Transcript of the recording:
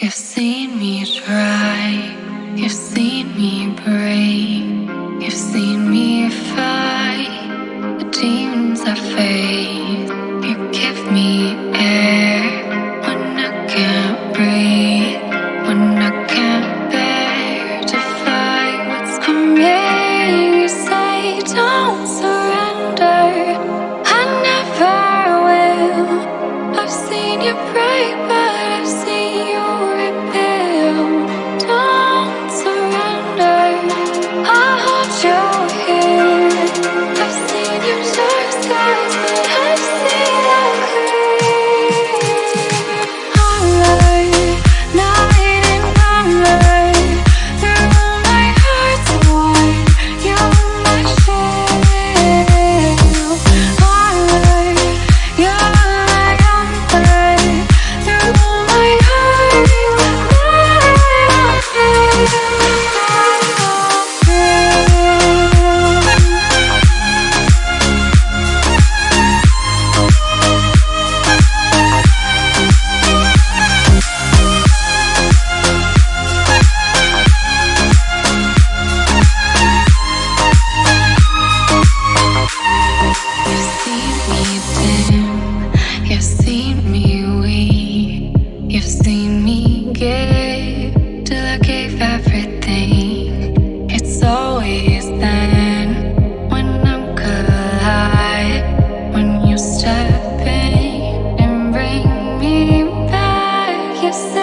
You've seen me try, you've seen me break, coração.